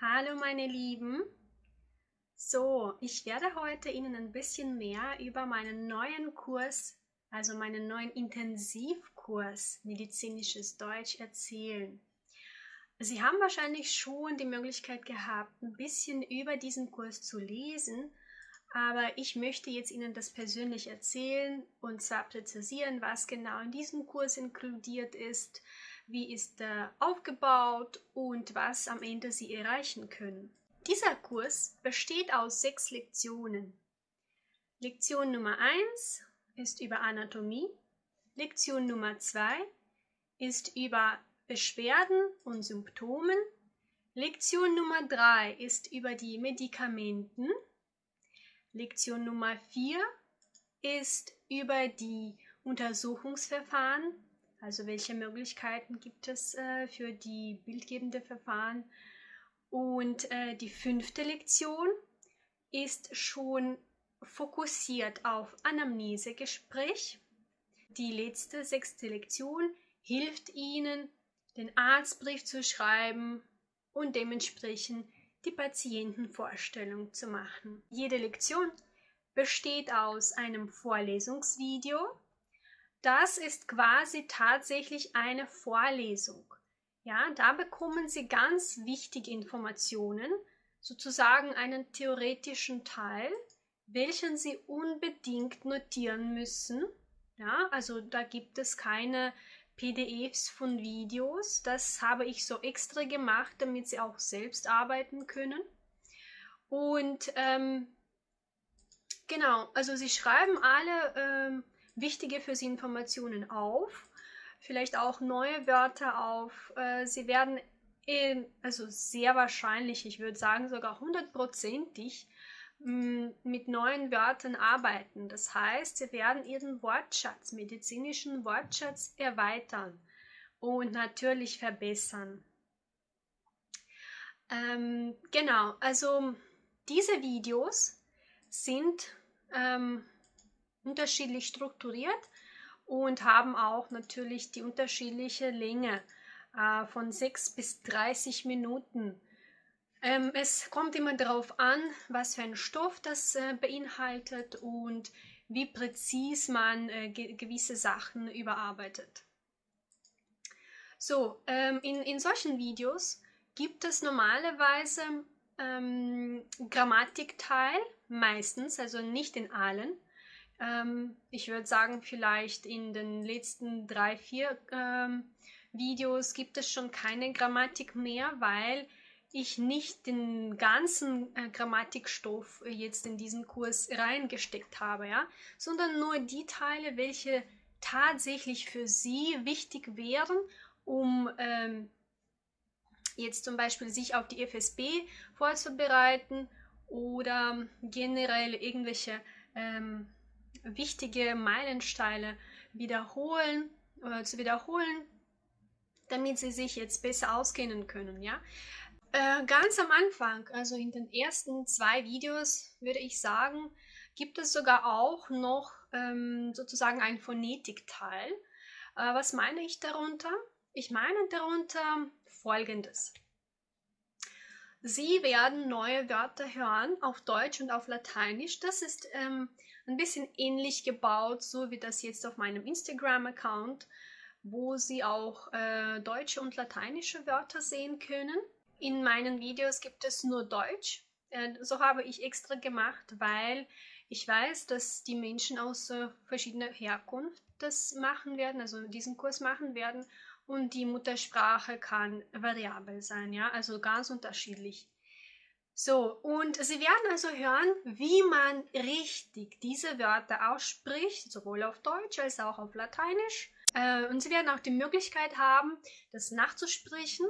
Hallo meine Lieben. So, ich werde heute Ihnen ein bisschen mehr über meinen neuen Kurs, also meinen neuen Intensivkurs Medizinisches Deutsch erzählen. Sie haben wahrscheinlich schon die Möglichkeit gehabt, ein bisschen über diesen Kurs zu lesen, aber ich möchte jetzt Ihnen das persönlich erzählen und zwar präzisieren, was genau in diesem Kurs inkludiert ist, wie ist er aufgebaut und was am Ende Sie erreichen können. Dieser Kurs besteht aus sechs Lektionen. Lektion Nummer 1 ist über Anatomie, Lektion Nummer 2 ist über Beschwerden und Symptomen, Lektion Nummer 3 ist über die Medikamenten, Lektion Nummer 4 ist über die Untersuchungsverfahren also welche Möglichkeiten gibt es äh, für die bildgebende Verfahren? Und äh, die fünfte Lektion ist schon fokussiert auf Anamnesegespräch. Die letzte, sechste Lektion hilft Ihnen, den Arztbrief zu schreiben und dementsprechend die Patientenvorstellung zu machen. Jede Lektion besteht aus einem Vorlesungsvideo, das ist quasi tatsächlich eine Vorlesung. Ja, da bekommen Sie ganz wichtige Informationen, sozusagen einen theoretischen Teil, welchen Sie unbedingt notieren müssen. Ja, also da gibt es keine PDFs von Videos. Das habe ich so extra gemacht, damit Sie auch selbst arbeiten können. Und ähm, genau, also Sie schreiben alle ähm, wichtige für Sie Informationen auf, vielleicht auch neue Wörter auf. Äh, Sie werden in, also sehr wahrscheinlich, ich würde sagen sogar hundertprozentig, mm, mit neuen Wörtern arbeiten. Das heißt, Sie werden Ihren Wortschatz, medizinischen Wortschatz erweitern und natürlich verbessern. Ähm, genau, also diese Videos sind ähm, unterschiedlich strukturiert und haben auch natürlich die unterschiedliche Länge äh, von 6 bis 30 Minuten. Ähm, es kommt immer darauf an, was für ein Stoff das äh, beinhaltet und wie präzis man äh, ge gewisse Sachen überarbeitet. So, ähm, in, in solchen Videos gibt es normalerweise ähm, Grammatikteil, meistens, also nicht in allen. Ähm, ich würde sagen, vielleicht in den letzten drei, vier ähm, Videos gibt es schon keine Grammatik mehr, weil ich nicht den ganzen äh, Grammatikstoff jetzt in diesen Kurs reingesteckt habe, ja, sondern nur die Teile, welche tatsächlich für Sie wichtig wären, um ähm, jetzt zum Beispiel sich auf die FSB vorzubereiten oder generell irgendwelche ähm, wichtige Meilensteine wiederholen oder zu wiederholen, damit sie sich jetzt besser auskennen können. Ja? Äh, ganz am Anfang, also in den ersten zwei Videos, würde ich sagen, gibt es sogar auch noch ähm, sozusagen ein Phonetikteil. Äh, was meine ich darunter? Ich meine darunter folgendes. Sie werden neue Wörter hören auf Deutsch und auf Lateinisch. Das ist ähm, ein bisschen ähnlich gebaut, so wie das jetzt auf meinem Instagram-Account, wo Sie auch äh, deutsche und lateinische Wörter sehen können. In meinen Videos gibt es nur Deutsch. Äh, so habe ich extra gemacht, weil ich weiß, dass die Menschen aus äh, verschiedener Herkunft das machen werden, also diesen Kurs machen werden und die Muttersprache kann variabel sein, ja, also ganz unterschiedlich. So, und Sie werden also hören, wie man richtig diese Wörter ausspricht, sowohl auf Deutsch als auch auf Lateinisch. Äh, und Sie werden auch die Möglichkeit haben, das nachzusprechen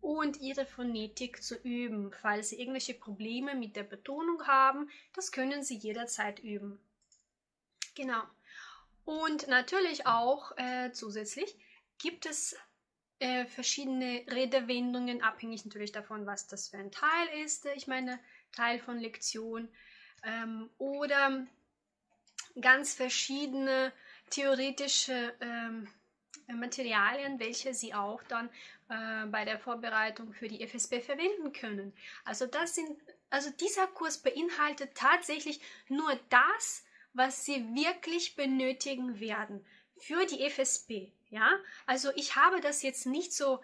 und Ihre Phonetik zu üben. Falls Sie irgendwelche Probleme mit der Betonung haben, das können Sie jederzeit üben. Genau. Und natürlich auch äh, zusätzlich gibt es äh, verschiedene Redewendungen, abhängig natürlich davon, was das für ein Teil ist. Ich meine, Teil von Lektion. Ähm, oder ganz verschiedene theoretische ähm, Materialien, welche Sie auch dann äh, bei der Vorbereitung für die FSB verwenden können. Also das sind, also dieser Kurs beinhaltet tatsächlich nur das, was Sie wirklich benötigen werden für die FSB. Ja, also ich habe das jetzt nicht so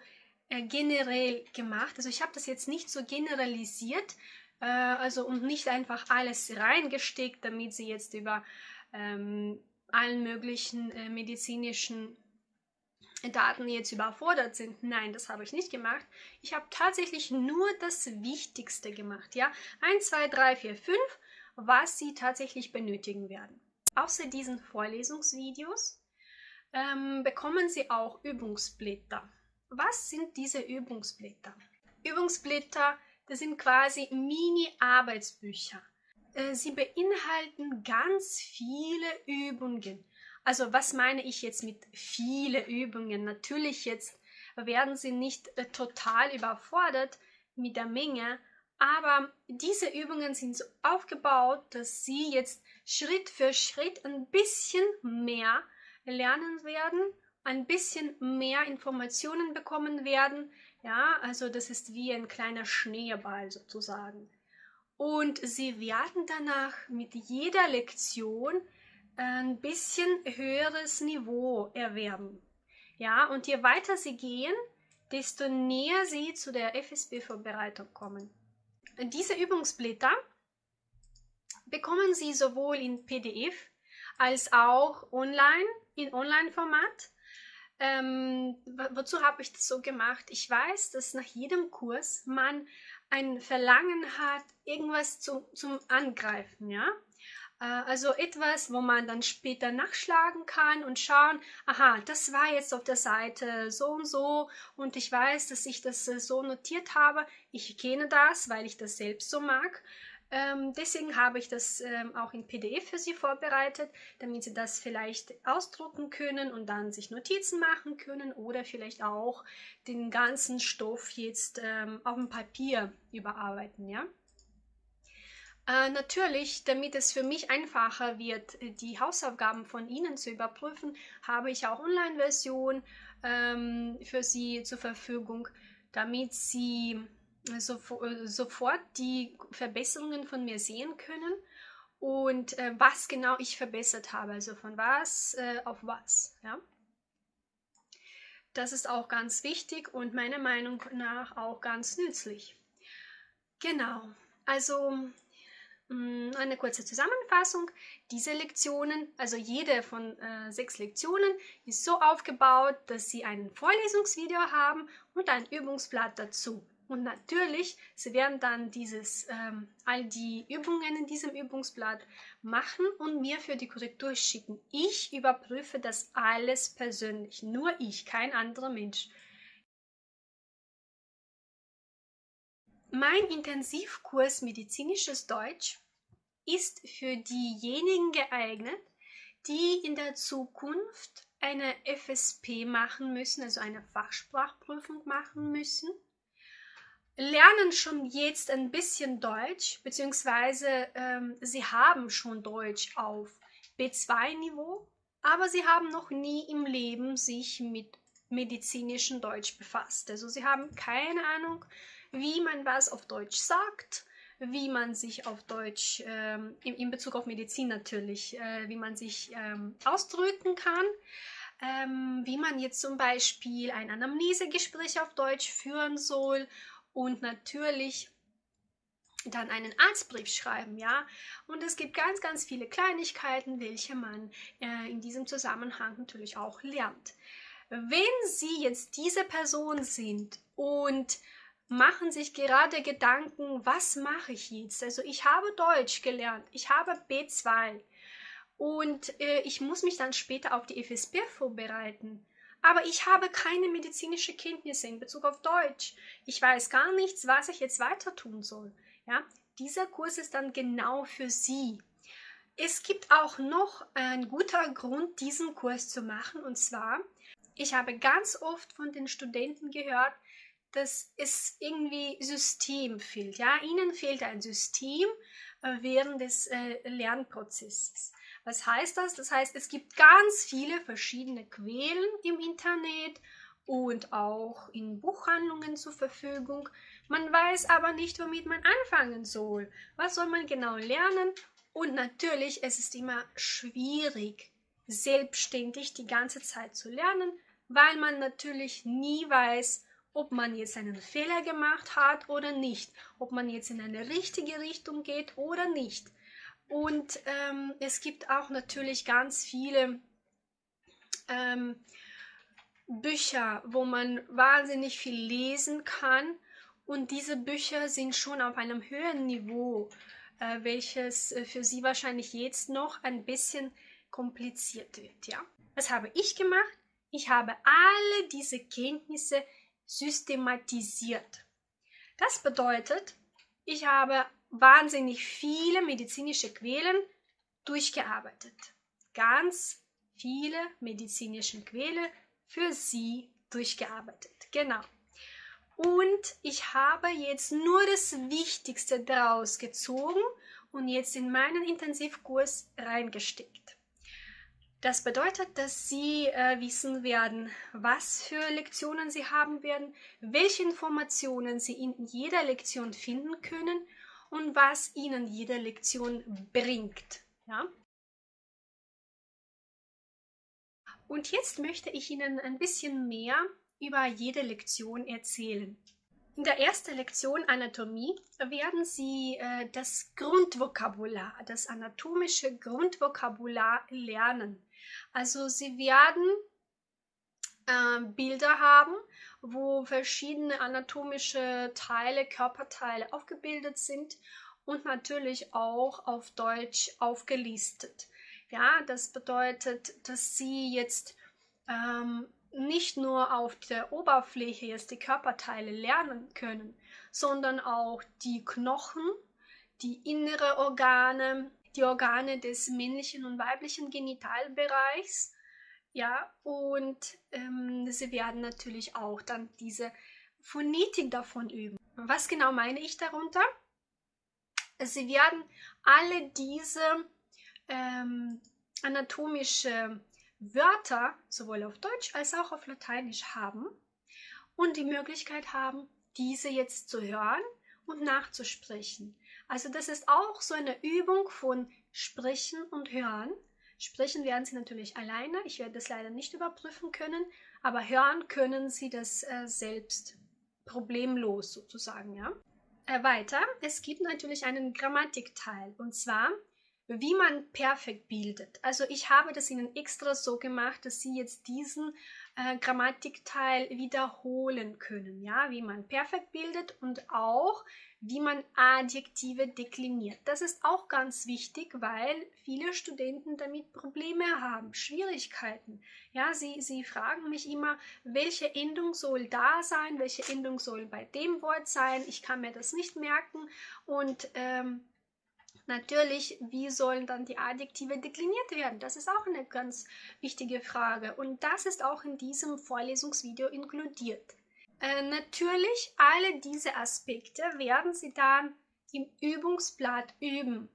äh, generell gemacht. Also ich habe das jetzt nicht so generalisiert, äh, also und nicht einfach alles reingesteckt, damit Sie jetzt über ähm, allen möglichen äh, medizinischen Daten jetzt überfordert sind. Nein, das habe ich nicht gemacht. Ich habe tatsächlich nur das Wichtigste gemacht. Ja, 1, 2, 3, 4, 5, was Sie tatsächlich benötigen werden. Außer diesen Vorlesungsvideos ähm, bekommen Sie auch Übungsblätter. Was sind diese Übungsblätter? Übungsblätter, das sind quasi Mini-Arbeitsbücher. Äh, sie beinhalten ganz viele Übungen. Also was meine ich jetzt mit viele Übungen? Natürlich jetzt werden Sie nicht äh, total überfordert mit der Menge, aber diese Übungen sind so aufgebaut, dass Sie jetzt Schritt für Schritt ein bisschen mehr lernen werden, ein bisschen mehr Informationen bekommen werden. Ja, also das ist wie ein kleiner Schneeball sozusagen. Und sie werden danach mit jeder Lektion ein bisschen höheres Niveau erwerben. Ja, und je weiter sie gehen, desto näher sie zu der FSB-Vorbereitung kommen. Diese Übungsblätter bekommen Sie sowohl in PDF als auch online, in Online-Format. Ähm, wozu habe ich das so gemacht? Ich weiß, dass nach jedem Kurs man ein Verlangen hat, irgendwas zu, zum Angreifen, ja. Äh, also etwas, wo man dann später nachschlagen kann und schauen, aha, das war jetzt auf der Seite so und so und ich weiß, dass ich das äh, so notiert habe. Ich kenne das, weil ich das selbst so mag. Ähm, deswegen habe ich das ähm, auch in PDF für Sie vorbereitet, damit Sie das vielleicht ausdrucken können und dann sich Notizen machen können oder vielleicht auch den ganzen Stoff jetzt ähm, auf dem Papier überarbeiten, ja. Äh, natürlich, damit es für mich einfacher wird, die Hausaufgaben von Ihnen zu überprüfen, habe ich auch Online-Version ähm, für Sie zur Verfügung, damit Sie so, äh, sofort die Verbesserungen von mir sehen können und äh, was genau ich verbessert habe, also von was äh, auf was. Ja? Das ist auch ganz wichtig und meiner Meinung nach auch ganz nützlich. Genau, also mh, mm, eine kurze Zusammenfassung. Diese Lektionen, also jede von äh, sechs Lektionen, ist so aufgebaut, dass Sie ein Vorlesungsvideo haben und ein Übungsblatt dazu. Und natürlich, Sie werden dann dieses, ähm, all die Übungen in diesem Übungsblatt machen und mir für die Korrektur schicken. Ich überprüfe das alles persönlich, nur ich, kein anderer Mensch. Mein Intensivkurs Medizinisches Deutsch ist für diejenigen geeignet, die in der Zukunft eine FSP machen müssen, also eine Fachsprachprüfung machen müssen lernen schon jetzt ein bisschen Deutsch, beziehungsweise ähm, sie haben schon Deutsch auf B2-Niveau, aber sie haben noch nie im Leben sich mit medizinischem Deutsch befasst. Also sie haben keine Ahnung, wie man was auf Deutsch sagt, wie man sich auf Deutsch, ähm, in, in, Bezug auf Medizin natürlich, äh, wie man sich ähm, ausdrücken kann. Ähm, wie man jetzt zum Beispiel ein Anamnesegespräch auf Deutsch führen soll und natürlich dann einen Arztbrief schreiben, ja. Und es gibt ganz, ganz viele Kleinigkeiten, welche man äh, in diesem Zusammenhang natürlich auch lernt. Wenn Sie jetzt diese Person sind und machen sich gerade Gedanken, was mache ich jetzt? Also ich habe Deutsch gelernt, ich habe B2 und äh, ich muss mich dann später auf die FSB vorbereiten aber ich habe keine medizinische Kenntnisse in Bezug auf Deutsch. Ich weiß gar nichts, was ich jetzt weiter tun soll. Ja, dieser Kurs ist dann genau für Sie. Es gibt auch noch ein guter Grund, diesen Kurs zu machen, und zwar, ich habe ganz oft von den Studenten gehört, dass es irgendwie System fehlt. Ja, ihnen fehlt ein System äh, während des äh, Lernprozesses. Was heißt das? Das heißt, es gibt ganz viele verschiedene Quellen im Internet und auch in Buchhandlungen zur Verfügung. Man weiß aber nicht, womit man anfangen soll. Was soll man genau lernen? Und natürlich, es ist immer schwierig, selbstständig die ganze Zeit zu lernen, weil man natürlich nie weiß, ob man jetzt einen Fehler gemacht hat oder nicht, ob man jetzt in eine richtige Richtung geht oder nicht. Und ähm, es gibt auch natürlich ganz viele ähm, Bücher, wo man wahnsinnig viel lesen kann. Und diese Bücher sind schon auf einem höheren Niveau, äh, welches äh, für Sie wahrscheinlich jetzt noch ein bisschen kompliziert wird. Ja? Was habe ich gemacht? Ich habe alle diese Kenntnisse systematisiert. Das bedeutet, ich habe wahnsinnig viele medizinische Quellen durchgearbeitet. Ganz viele medizinische Quellen für Sie durchgearbeitet. Genau. Und ich habe jetzt nur das Wichtigste daraus gezogen und jetzt in meinen Intensivkurs reingesteckt. Das bedeutet, dass Sie äh, wissen werden, was für Lektionen Sie haben werden, welche Informationen Sie in jeder Lektion finden können und was Ihnen jede Lektion bringt. Ja? Und jetzt möchte ich Ihnen ein bisschen mehr über jede Lektion erzählen. In der ersten Lektion Anatomie werden Sie äh, das Grundvokabular, das anatomische Grundvokabular lernen. Also Sie werden äh, Bilder haben, wo verschiedene anatomische Teile, Körperteile aufgebildet sind und natürlich auch auf Deutsch aufgelistet. Ja, das bedeutet, dass Sie jetzt ähm, nicht nur auf der Oberfläche jetzt die Körperteile lernen können, sondern auch die Knochen, die innere Organe, die Organe des männlichen und weiblichen Genitalbereichs. Ja, und ähm, sie werden natürlich auch dann diese Phonetik davon üben. Was genau meine ich darunter? Sie werden alle diese ähm, anatomische Wörter sowohl auf Deutsch als auch auf Lateinisch haben und die Möglichkeit haben, diese jetzt zu hören und nachzusprechen. Also das ist auch so eine Übung von Sprechen und Hören. Sprechen werden Sie natürlich alleine. Ich werde das leider nicht überprüfen können, aber hören können Sie das äh, selbst problemlos sozusagen, ja. Äh, weiter, es gibt natürlich einen Grammatikteil und zwar wie man perfekt bildet. Also ich habe das Ihnen extra so gemacht, dass Sie jetzt diesen äh, Grammatikteil wiederholen können, ja, wie man perfekt bildet und auch wie man Adjektive dekliniert. Das ist auch ganz wichtig, weil viele Studenten damit Probleme haben, Schwierigkeiten. Ja, sie, sie fragen mich immer, welche Endung soll da sein, welche Endung soll bei dem Wort sein. Ich kann mir das nicht merken und ähm, Natürlich, wie sollen dann die Adjektive dekliniert werden? Das ist auch eine ganz wichtige Frage und das ist auch in diesem Vorlesungsvideo inkludiert. Äh, natürlich, alle diese Aspekte werden Sie dann im Übungsblatt üben.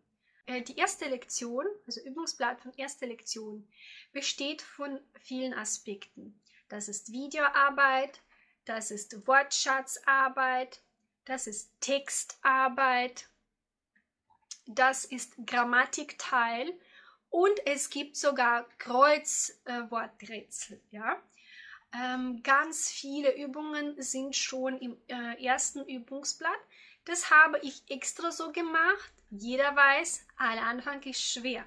Äh, die erste Lektion, also Übungsblatt von erster Lektion, besteht von vielen Aspekten. Das ist Videoarbeit, das ist Wortschatzarbeit, das ist Textarbeit, das ist Grammatikteil und es gibt sogar Kreuzworträtsel. Äh, ja? Ähm, ganz viele Übungen sind schon im äh, ersten Übungsblatt. Das habe ich extra so gemacht. Jeder weiß, aller Anfang ist schwer.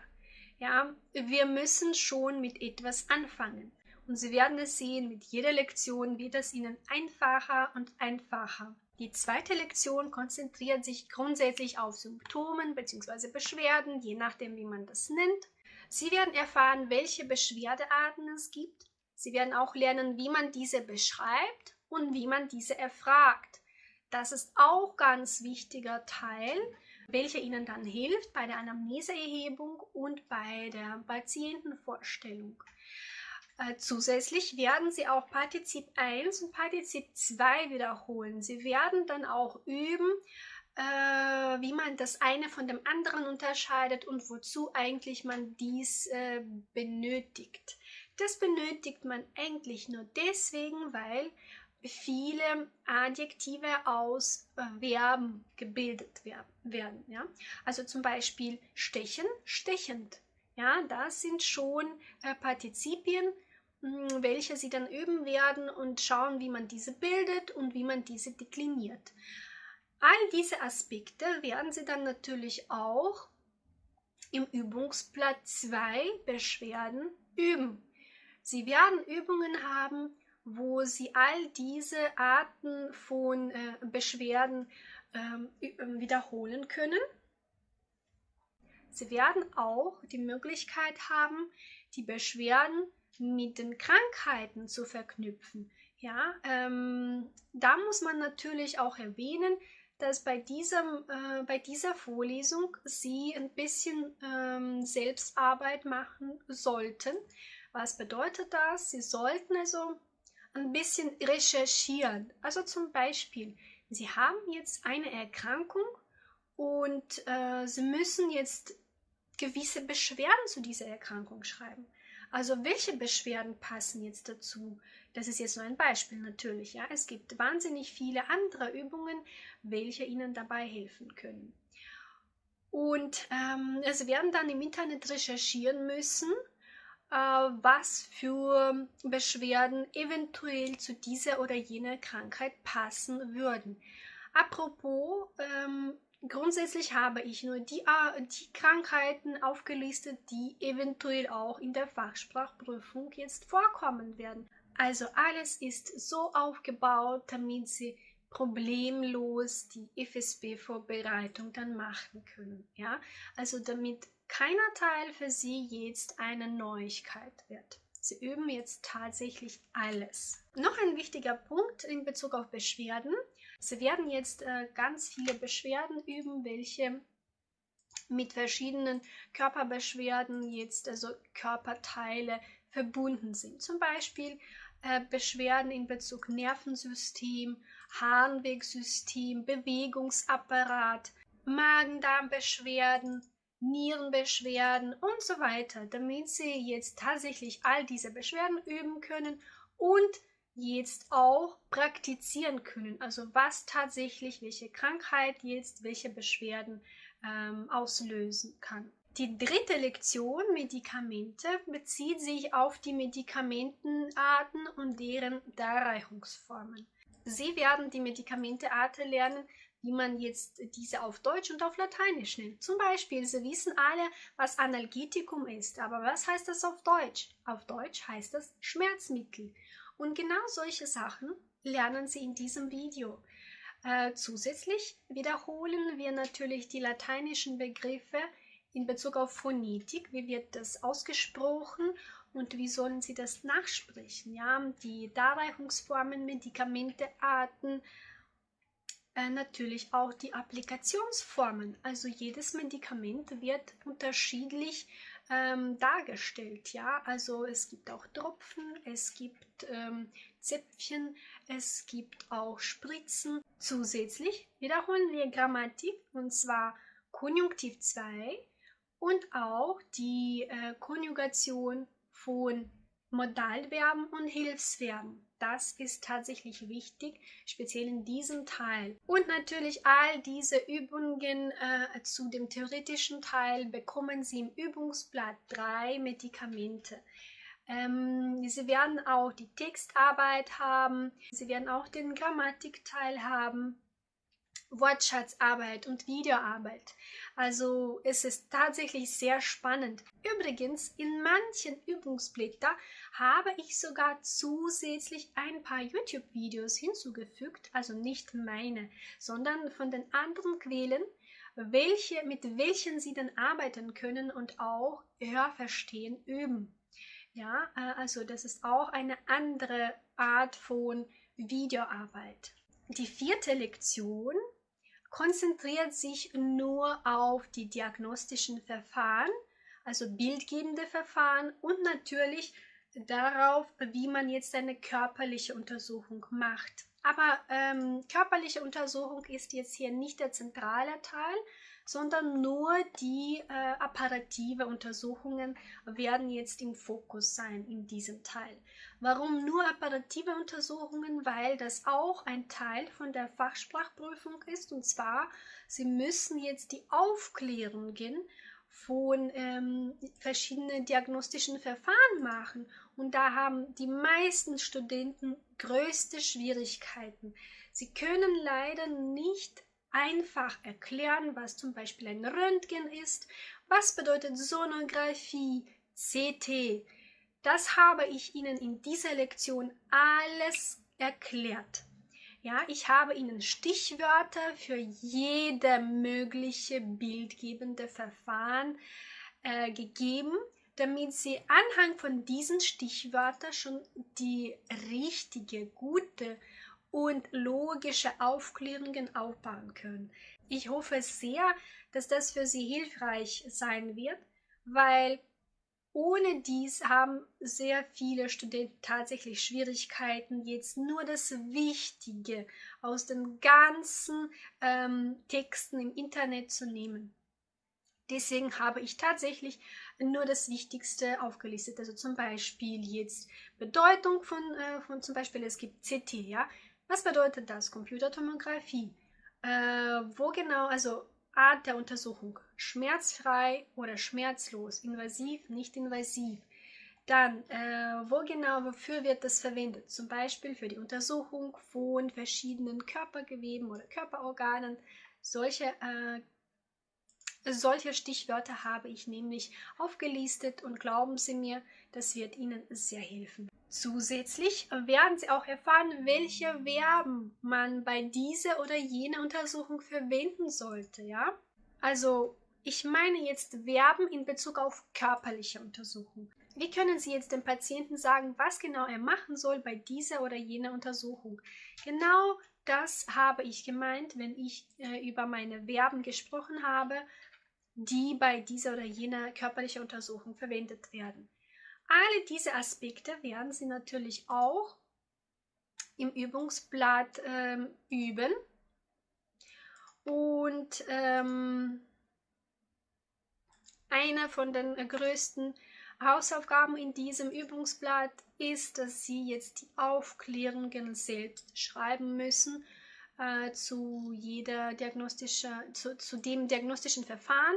Ja, wir müssen schon mit etwas anfangen. Und Sie werden es sehen, mit jeder Lektion wird es Ihnen einfacher und einfacher. Die zweite Lektion konzentriert sich grundsätzlich auf Symptomen bzw. Beschwerden, je nachdem, wie man das nennt. Sie werden erfahren, welche Beschwerdearten es gibt. Sie werden auch lernen, wie man diese beschreibt und wie man diese erfragt. Das ist auch ganz wichtiger Teil, welcher Ihnen dann hilft bei der Anamneseerhebung und bei der Patientenvorstellung. Äh, zusätzlich werden Sie auch Partizip 1 und Partizip 2 wiederholen. Sie werden dann auch üben, äh, wie man das eine von dem anderen unterscheidet und wozu eigentlich man dies äh, benötigt. Das benötigt man eigentlich nur deswegen, weil viele Adjektive aus äh, Verben gebildet werden. Ja? Also zum Beispiel stechen, stechend. Ja, das sind schon äh, Partizipien, welche Sie dann üben werden und schauen, wie man diese bildet und wie man diese dekliniert. All diese Aspekte werden Sie dann natürlich auch im Übungsblatt 2 Beschwerden üben. Sie werden Übungen haben, wo Sie all diese Arten von äh, Beschwerden ähm, wiederholen können. Sie werden auch die Möglichkeit haben, die Beschwerden mit den Krankheiten zu verknüpfen. Ja, ähm, da muss man natürlich auch erwähnen, dass bei, diesem, äh, bei dieser Vorlesung Sie ein bisschen ähm, Selbstarbeit machen sollten. Was bedeutet das? Sie sollten also ein bisschen recherchieren. Also zum Beispiel, Sie haben jetzt eine Erkrankung und äh, Sie müssen jetzt gewisse Beschwerden zu dieser Erkrankung schreiben. Also welche Beschwerden passen jetzt dazu? Das ist jetzt nur ein Beispiel natürlich. Ja? Es gibt wahnsinnig viele andere Übungen, welche Ihnen dabei helfen können. Und ähm, Sie werden dann im Internet recherchieren müssen, äh, was für Beschwerden eventuell zu dieser oder jener Krankheit passen würden. Apropos, ähm, grundsätzlich habe ich nur die, die Krankheiten aufgelistet, die eventuell auch in der Fachsprachprüfung jetzt vorkommen werden. Also alles ist so aufgebaut, damit Sie problemlos die FSB-Vorbereitung dann machen können. Ja, also damit keiner Teil für Sie jetzt eine Neuigkeit wird. Sie üben jetzt tatsächlich alles. Noch ein wichtiger Punkt in Bezug auf Beschwerden. Sie werden jetzt äh, ganz viele Beschwerden üben, welche mit verschiedenen Körperbeschwerden jetzt, also Körperteile verbunden sind. Zum Beispiel äh, Beschwerden in Bezug Nervensystem, Harnwegsystem, Bewegungsapparat, Magen-Darm-Beschwerden, Nierenbeschwerden und so weiter, damit Sie jetzt tatsächlich all diese Beschwerden üben können und jetzt auch praktizieren können. Also was tatsächlich welche Krankheit jetzt welche Beschwerden ähm, auslösen kann. Die dritte Lektion Medikamente bezieht sich auf die Medikamentenarten und deren Darreichungsformen. Sie werden die Medikamentearten lernen, wie man jetzt diese auf Deutsch und auf Lateinisch nennt. Zum Beispiel, Sie wissen alle, was Analgetikum ist, aber was heißt das auf Deutsch? Auf Deutsch heißt das Schmerzmittel. Und genau solche Sachen lernen Sie in diesem Video. Äh, zusätzlich wiederholen wir natürlich die lateinischen Begriffe in Bezug auf Phonetik. Wie wird das ausgesprochen und wie sollen Sie das nachsprechen? Ja, die Darreichungsformen, Medikamente, Arten, äh, natürlich auch die Applikationsformen. Also jedes Medikament wird unterschiedlich ähm, dargestellt. Ja, also es gibt auch Tropfen, es gibt ähm, Zäpfchen, es gibt auch Spritzen. Zusätzlich wiederholen wir Grammatik und zwar Konjunktiv 2 und auch die äh, Konjugation von Modalverben und Hilfsverben. Das ist tatsächlich wichtig, speziell in diesem Teil. Und natürlich all diese Übungen äh, zu dem theoretischen Teil bekommen Sie im Übungsblatt 3 Medikamente. Ähm, Sie werden auch die Textarbeit haben, Sie werden auch den Grammatikteil haben Wortschatzarbeit und Videoarbeit. Also es ist tatsächlich sehr spannend. Übrigens, in manchen Übungsblättern habe ich sogar zusätzlich ein paar YouTube-Videos hinzugefügt, also nicht meine, sondern von den anderen Quellen, welche, mit welchen Sie dann arbeiten können und auch Hörverstehen üben. Ja, äh, also das ist auch eine andere Art von Videoarbeit. Die vierte Lektion konzentriert sich nur auf die diagnostischen Verfahren, also bildgebende Verfahren und natürlich darauf, wie man jetzt eine körperliche Untersuchung macht. Aber ähm, körperliche Untersuchung ist jetzt hier nicht der zentrale Teil, sondern nur die äh, apparative Untersuchungen werden jetzt im Fokus sein in diesem Teil. Warum nur apparative Untersuchungen? Weil das auch ein Teil von der Fachsprachprüfung ist und zwar, Sie müssen jetzt die Aufklärungen von ähm, verschiedenen diagnostischen Verfahren machen. Und da haben die meisten Studenten größte Schwierigkeiten. Sie können leider nicht einfach erklären, was zum Beispiel ein Röntgen ist, was bedeutet Sonographie, CT. Das habe ich Ihnen in dieser Lektion alles erklärt. Ja, ich habe Ihnen Stichwörter für jede mögliche bildgebende Verfahren äh, gegeben, damit Sie anhand von diesen Stichwörtern schon die richtige, gute und logische Aufklärungen aufbauen können. Ich hoffe sehr, dass das für Sie hilfreich sein wird, weil ohne dies haben sehr viele Studenten tatsächlich Schwierigkeiten, jetzt nur das Wichtige aus den ganzen ähm, Texten im Internet zu nehmen. Deswegen habe ich tatsächlich nur das Wichtigste aufgelistet. Also zum Beispiel jetzt Bedeutung von, äh, von zum Beispiel, es gibt CT, ja. Was bedeutet das? Computertomographie. Äh, wo genau, also Art der Untersuchung. Schmerzfrei oder schmerzlos, invasiv, nicht invasiv. Dann, äh, wo genau, wofür wird das verwendet? Zum Beispiel für die Untersuchung von verschiedenen Körpergeweben oder Körperorganen. Solche, äh, solche Stichwörter habe ich nämlich aufgelistet und glauben Sie mir, das wird Ihnen sehr helfen. Zusätzlich werden Sie auch erfahren, welche Verben man bei dieser oder jener Untersuchung verwenden sollte, ja? Also, ich meine jetzt Verben in Bezug auf körperliche Untersuchung. Wie können Sie jetzt dem Patienten sagen, was genau er machen soll bei dieser oder jener Untersuchung? Genau das habe ich gemeint, wenn ich äh, über meine Verben gesprochen habe, die bei dieser oder jener körperlichen Untersuchung verwendet werden. Alle diese Aspekte werden Sie natürlich auch im Übungsblatt ähm, üben. Und ähm, eine von den größten Hausaufgaben in diesem Übungsblatt ist, dass Sie jetzt die Aufklärungen selbst schreiben müssen äh, zu jeder diagnostische, zu, zu dem diagnostischen Verfahren,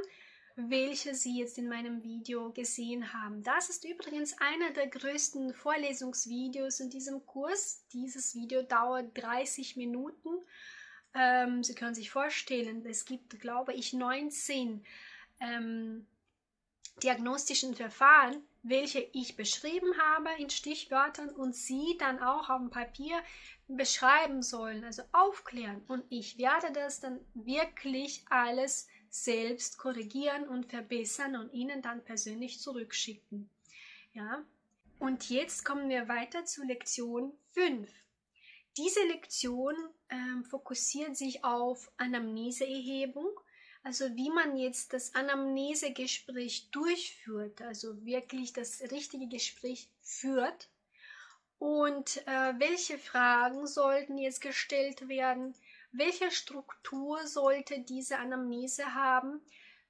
welche Sie jetzt in meinem Video gesehen haben. Das ist übrigens einer der größten Vorlesungsvideos in diesem Kurs. Dieses Video dauert 30 Minuten. Ähm, Sie können sich vorstellen, es gibt, glaube ich, 19 ähm, diagnostischen Verfahren, welche ich beschrieben habe in Stichwörtern und Sie dann auch auf dem Papier beschreiben sollen, also aufklären. Und ich werde das dann wirklich alles selbst korrigieren und verbessern und Ihnen dann persönlich zurückschicken. Ja? Und jetzt kommen wir weiter zu Lektion 5. Diese Lektion ähm, fokussiert sich auf Anamneseerhebung, also wie man jetzt das Anamnesegespräch durchführt, also wirklich das richtige Gespräch führt und äh, welche Fragen sollten jetzt gestellt werden, welche Struktur sollte diese Anamnese haben?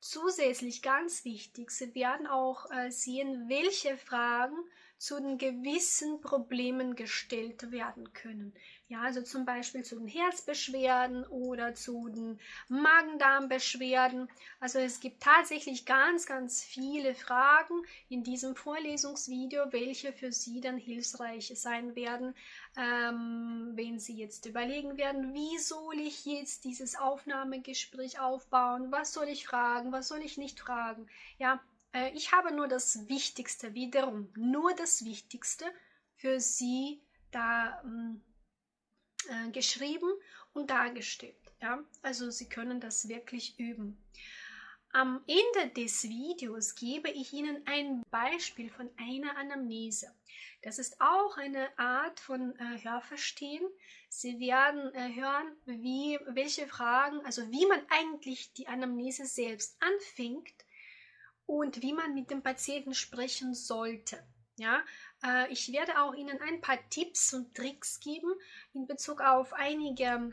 Zusätzlich ganz wichtig, Sie werden auch äh, sehen, welche Fragen zu den gewissen Problemen gestellt werden können. Ja, also zum Beispiel zu den Herzbeschwerden oder zu den Magen-Darm-Beschwerden. Also es gibt tatsächlich ganz, ganz viele Fragen in diesem Vorlesungsvideo, welche für Sie dann hilfreich sein werden, ähm, wenn Sie jetzt überlegen werden, wie soll ich jetzt dieses Aufnahmegespräch aufbauen? Was soll ich fragen? Was soll ich nicht fragen? Ja, äh, ich habe nur das Wichtigste, wiederum nur das Wichtigste für Sie da ähm, äh, geschrieben und dargestellt. Ja? Also Sie können das wirklich üben. Am Ende des Videos gebe ich Ihnen ein Beispiel von einer Anamnese. Das ist auch eine Art von äh, Hörverstehen. Sie werden äh, hören, wie, welche Fragen, also wie man eigentlich die Anamnese selbst anfängt und wie man mit dem Patienten sprechen sollte. Ja, äh, ich werde auch Ihnen ein paar Tipps und Tricks geben in Bezug auf einige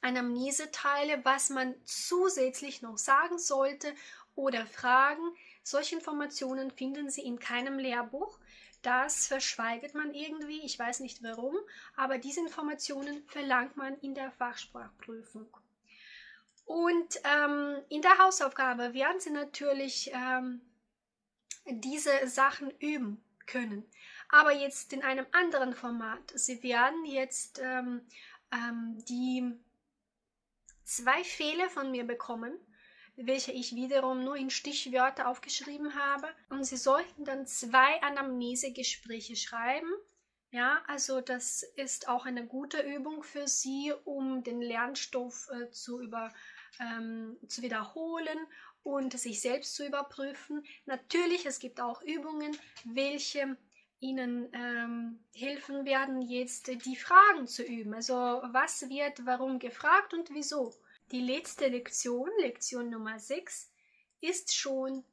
Anamneseteile, was man zusätzlich noch sagen sollte oder fragen. Solche Informationen finden Sie in keinem Lehrbuch. Das verschweigt man irgendwie, ich weiß nicht warum, aber diese Informationen verlangt man in der Fachsprachprüfung. Und ähm, in der Hausaufgabe werden Sie natürlich ähm, diese Sachen üben können. Aber jetzt in einem anderen Format. Sie werden jetzt ähm, ähm die zwei Fehler von mir bekommen welche ich wiederum nur in Stichwörter aufgeschrieben habe. Und Sie sollten dann zwei Anamnesegespräche schreiben. Ja, also das ist auch eine gute Übung für Sie, um den Lernstoff äh, zu, über, ähm, zu wiederholen und sich selbst zu überprüfen. Natürlich, es gibt auch Übungen, welche Ihnen ähm, helfen werden, jetzt die Fragen zu üben. Also was wird warum gefragt und wieso. Die letzte Lektion, Lektion Nummer 6, ist schon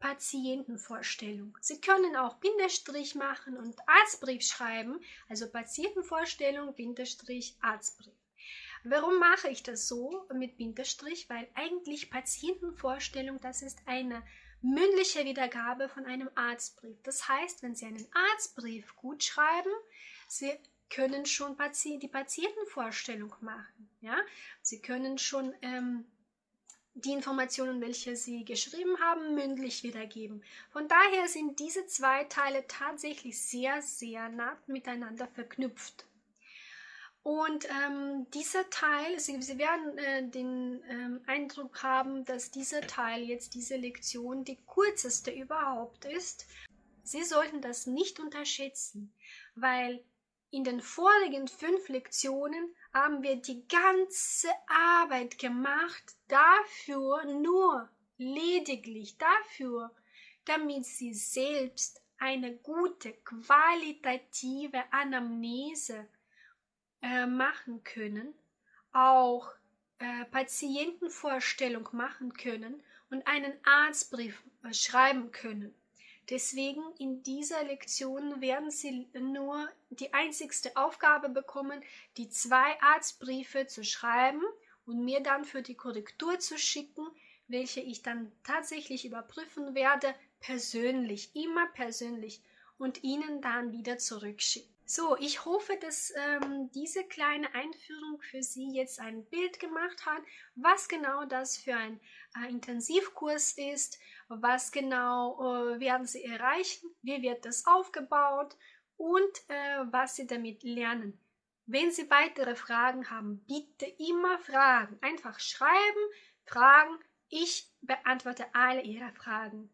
Patientenvorstellung. Sie können auch Bindestrich machen und Arztbrief schreiben, also Patientenvorstellung, Bindestrich, Arztbrief. Warum mache ich das so mit Bindestrich? Weil eigentlich Patientenvorstellung, das ist eine mündliche Wiedergabe von einem Arztbrief. Das heißt, wenn Sie einen Arztbrief gut schreiben, Sie können schon die Patientenvorstellung machen. Ja? Sie können schon ähm, die Informationen, welche Sie geschrieben haben, mündlich wiedergeben. Von daher sind diese zwei Teile tatsächlich sehr, sehr nah miteinander verknüpft. Und ähm, dieser Teil, Sie, Sie werden äh, den ähm, Eindruck haben, dass dieser Teil jetzt, diese Lektion, die kürzeste überhaupt ist. Sie sollten das nicht unterschätzen, weil in den vorigen fünf Lektionen haben wir die ganze Arbeit gemacht dafür, nur lediglich dafür, damit Sie selbst eine gute qualitative Anamnese äh, machen können, auch äh, Patientenvorstellung machen können und einen Arztbrief äh, schreiben können. Deswegen in dieser Lektion werden Sie nur die einzigste Aufgabe bekommen, die zwei Arztbriefe zu schreiben und mir dann für die Korrektur zu schicken, welche ich dann tatsächlich überprüfen werde, persönlich, immer persönlich und Ihnen dann wieder zurückschicken. So, ich hoffe, dass ähm, diese kleine Einführung für Sie jetzt ein Bild gemacht hat, was genau das für ein äh, Intensivkurs ist, was genau äh, werden Sie erreichen, wie wird das aufgebaut und äh, was Sie damit lernen. Wenn Sie weitere Fragen haben, bitte immer fragen. Einfach schreiben, fragen. Ich beantworte alle Ihre Fragen.